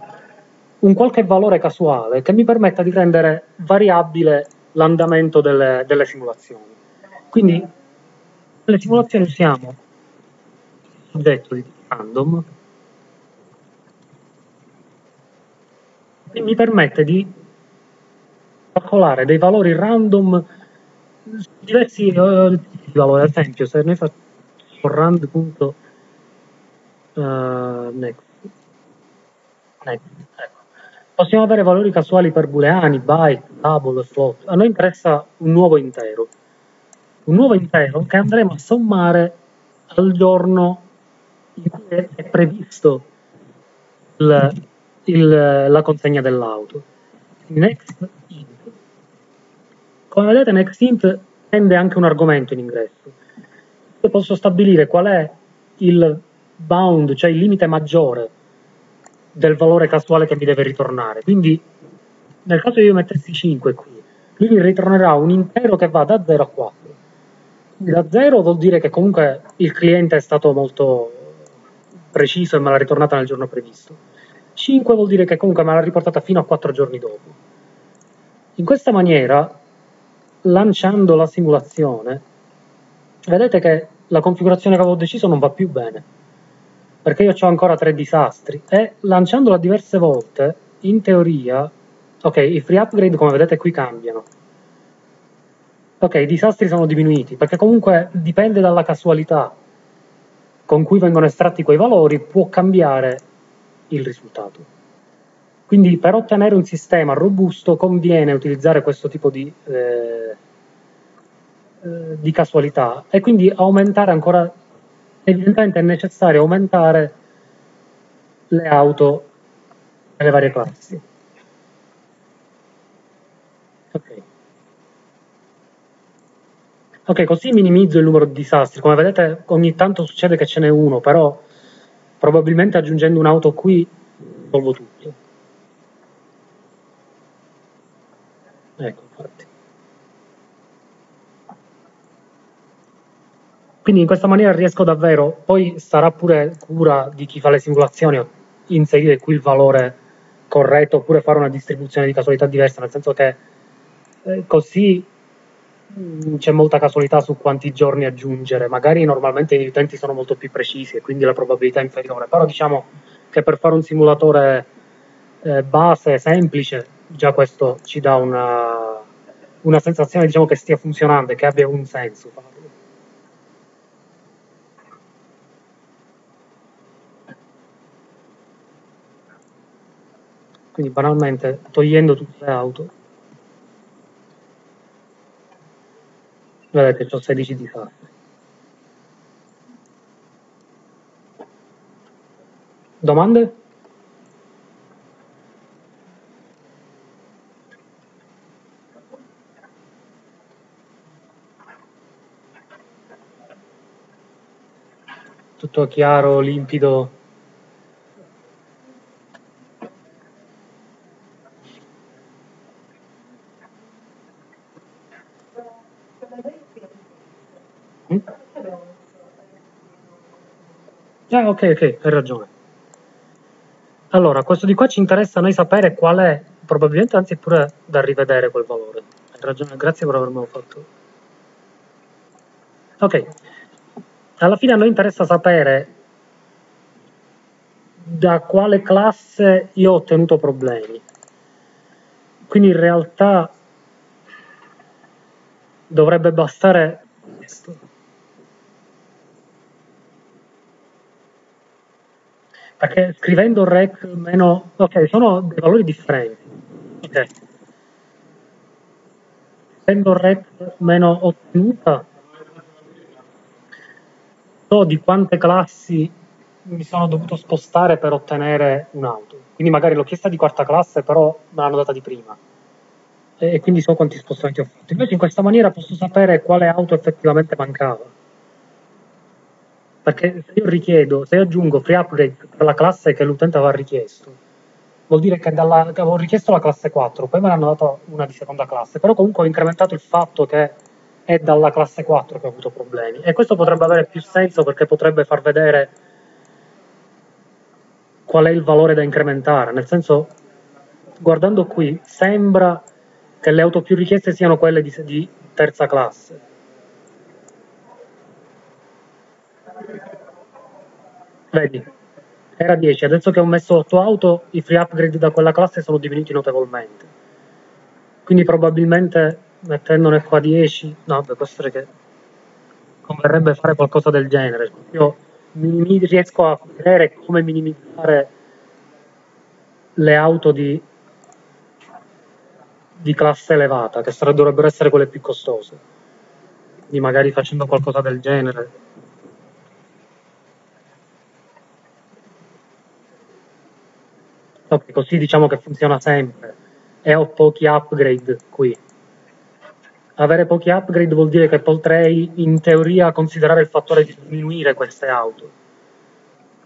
Speaker 1: un qualche valore casuale che mi permetta di rendere variabile l'andamento delle, delle simulazioni. Quindi nelle simulazioni usiamo il soggetto di random e mi permette di calcolare dei valori random diversi uh, valori, ad esempio se noi facciamo rand.next uh, next. next. Ecco. possiamo avere valori casuali per booleani, byte, double, float a noi interessa un nuovo intero un nuovo intero che andremo a sommare al giorno in cui è previsto il, il, la consegna dell'auto. Next int. Come vedete next int prende anche un argomento in ingresso. Io posso stabilire qual è il bound, cioè il limite maggiore del valore casuale che mi deve ritornare. Quindi nel caso io mettessi 5 qui, lui mi ritornerà un intero che va da 0 a 4 da zero vuol dire che comunque il cliente è stato molto preciso e me l'ha ritornata nel giorno previsto. 5 vuol dire che comunque me l'ha riportata fino a 4 giorni dopo. In questa maniera, lanciando la simulazione, vedete che la configurazione che avevo deciso non va più bene, perché io ho ancora tre disastri e lanciandola diverse volte, in teoria, ok, i free upgrade come vedete qui cambiano, ok, i disastri sono diminuiti, perché comunque dipende dalla casualità con cui vengono estratti quei valori, può cambiare il risultato. Quindi per ottenere un sistema robusto conviene utilizzare questo tipo di, eh, eh, di casualità e quindi aumentare ancora, evidentemente è necessario aumentare le auto nelle varie classi. Okay. Ok, così minimizzo il numero di disastri. Come vedete ogni tanto succede che ce n'è uno, però probabilmente aggiungendo un'auto qui risolvo tutto. Ecco, infatti. Quindi in questa maniera riesco davvero, poi sarà pure cura di chi fa le simulazioni inserire qui il valore corretto oppure fare una distribuzione di casualità diversa, nel senso che eh, così c'è molta casualità su quanti giorni aggiungere. Magari normalmente i utenti sono molto più precisi e quindi la probabilità è inferiore, però diciamo che per fare un simulatore eh, base, semplice, già questo ci dà una, una sensazione diciamo, che stia funzionando e che abbia un senso. Quindi banalmente togliendo tutte le auto Vedete, ho 16 di fatto. Domande? Tutto chiaro, limpido? Ah, ok, ok, hai ragione. Allora, questo di qua ci interessa a noi sapere qual è, probabilmente anzi pure da rivedere quel valore. Hai ragione, grazie per avermelo fatto. Ok, alla fine a noi interessa sapere da quale classe io ho ottenuto problemi. Quindi in realtà dovrebbe bastare questo. Perché scrivendo rec meno... ok, sono dei valori differenti. Ok. Scrivendo rec meno ottenuta, so di quante classi mi sono dovuto spostare per ottenere un'auto. Quindi magari l'ho chiesta di quarta classe, però me l'hanno data di prima. E quindi so quanti spostamenti ho fatto. Invece in questa maniera posso sapere quale auto effettivamente mancava perché se io richiedo, se aggiungo free upgrade per la classe che l'utente aveva richiesto, vuol dire che, dalla, che avevo richiesto la classe 4, poi me ne hanno dato una di seconda classe, però comunque ho incrementato il fatto che è dalla classe 4 che ho avuto problemi. E questo potrebbe avere più senso perché potrebbe far vedere qual è il valore da incrementare, nel senso guardando qui, sembra che le auto più richieste siano quelle di, di terza classe. Vedi, era 10, adesso che ho messo 8 auto, i free upgrade da quella classe sono diminuiti notevolmente. Quindi probabilmente mettendone qua 10, no, beh, può essere che converrebbe fare qualcosa del genere. Io riesco a vedere come minimizzare le auto di, di classe elevata, che dovrebbero essere quelle più costose. Quindi magari facendo qualcosa del genere. Ok, così diciamo che funziona sempre. E ho pochi upgrade qui. Avere pochi upgrade vuol dire che potrei in teoria considerare il fattore di diminuire queste auto.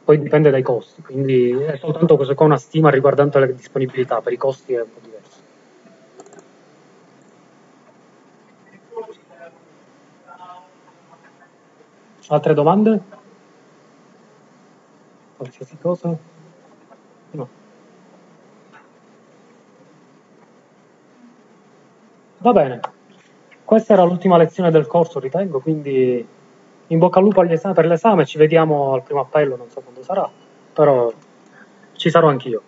Speaker 1: Poi dipende dai costi, quindi è soltanto questo qua una stima riguardante le disponibilità, per i costi è un po' diverso. Altre domande? Qualsiasi cosa? Va bene. Questa era l'ultima lezione del corso, ritengo, quindi in bocca al lupo per l'esame, ci vediamo al primo appello, non so quando sarà, però ci sarò anch'io.